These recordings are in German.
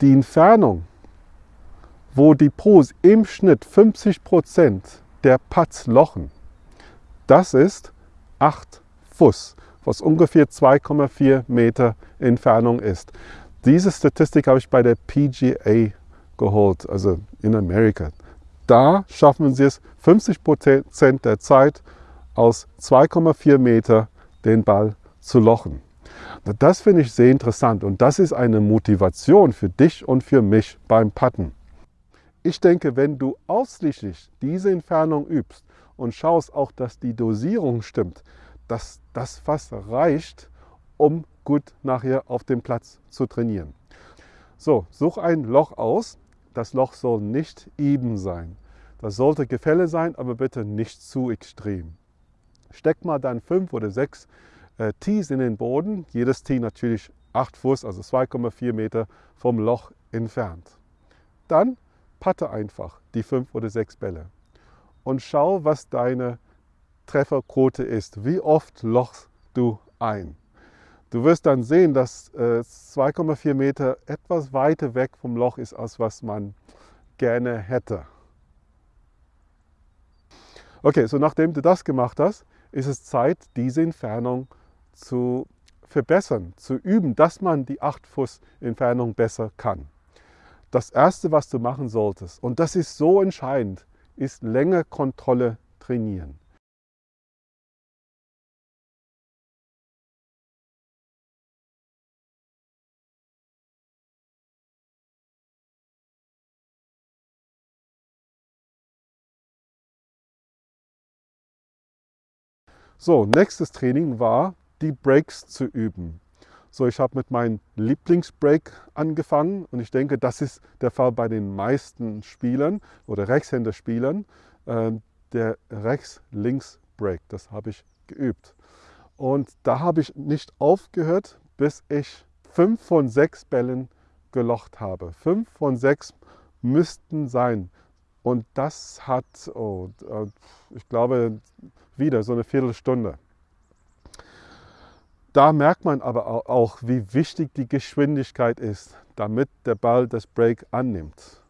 Die Entfernung, wo die Pros im Schnitt 50% der Putts lochen, das ist 8 Fuß, was ungefähr 2,4 Meter Entfernung ist. Diese Statistik habe ich bei der PGA geholt, also in Amerika. Da schaffen sie es 50 Prozent der Zeit aus 2,4 Meter den Ball zu lochen. Das finde ich sehr interessant und das ist eine Motivation für dich und für mich beim Putten. Ich denke, wenn du ausschließlich diese Entfernung übst und schaust auch, dass die Dosierung stimmt, dass das fast reicht, um gut nachher auf dem Platz zu trainieren. So, such ein Loch aus. Das Loch soll nicht eben sein. Das sollte Gefälle sein, aber bitte nicht zu extrem. Steck mal dann fünf oder sechs äh, Tees in den Boden. Jedes Tee natürlich 8 Fuß, also 2,4 Meter vom Loch entfernt. Dann patte einfach die fünf oder sechs Bälle und schau, was deine Trefferquote ist. Wie oft lochst du ein? Du wirst dann sehen, dass äh, 2,4 Meter etwas weiter weg vom Loch ist, als was man gerne hätte. Okay, so nachdem du das gemacht hast, ist es Zeit, diese Entfernung zu verbessern, zu üben, dass man die 8 Fuß Entfernung besser kann. Das Erste, was du machen solltest, und das ist so entscheidend, ist Längekontrolle trainieren. So, nächstes Training war, die Breaks zu üben. So, ich habe mit meinem Lieblingsbreak angefangen und ich denke, das ist der Fall bei den meisten Spielern oder Rechtshänder-Spielern. Äh, der Rechts-Links-Break, das habe ich geübt. Und da habe ich nicht aufgehört, bis ich fünf von sechs Bällen gelocht habe. Fünf von sechs müssten sein. Und das hat, oh, äh, ich glaube, wieder so eine Viertelstunde. Da merkt man aber auch, wie wichtig die Geschwindigkeit ist, damit der Ball das Break annimmt.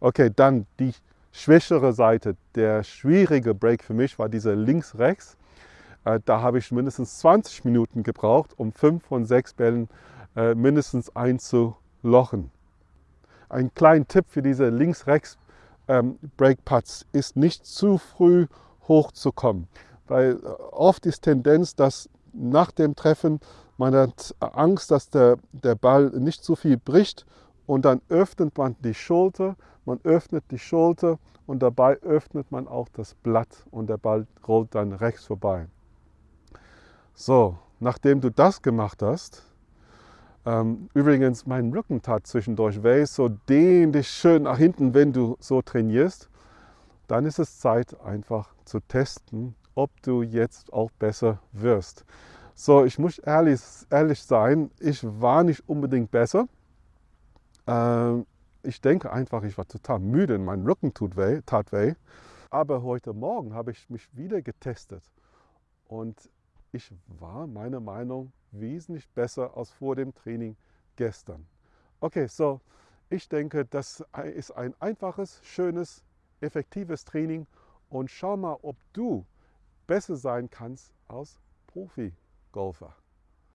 Okay, dann die schwächere Seite. Der schwierige Break für mich war dieser links-rechts. Äh, da habe ich mindestens 20 Minuten gebraucht, um fünf von sechs Bällen äh, mindestens einzulochen. Ein kleiner Tipp für diese links-rechts ähm, Break Putts ist nicht zu früh hochzukommen, weil äh, oft ist Tendenz, dass nach dem Treffen man hat Angst, dass der, der Ball nicht zu viel bricht und dann öffnet man die Schulter, man öffnet die Schulter und dabei öffnet man auch das Blatt und der Ball rollt dann rechts vorbei. So, nachdem du das gemacht hast, übrigens mein Rücken tat zwischendurch weh, so dehn dich schön nach hinten, wenn du so trainierst, dann ist es Zeit einfach zu testen, ob du jetzt auch besser wirst. So, ich muss ehrlich, ehrlich sein, ich war nicht unbedingt besser. Ähm, ich denke einfach, ich war total müde, mein Rücken tut weh, tat weh. Aber heute Morgen habe ich mich wieder getestet und ich war meiner Meinung wesentlich besser als vor dem Training gestern. Okay, so ich denke, das ist ein einfaches, schönes, effektives Training und schau mal, ob du besser sein kannst als Profi-Golfer.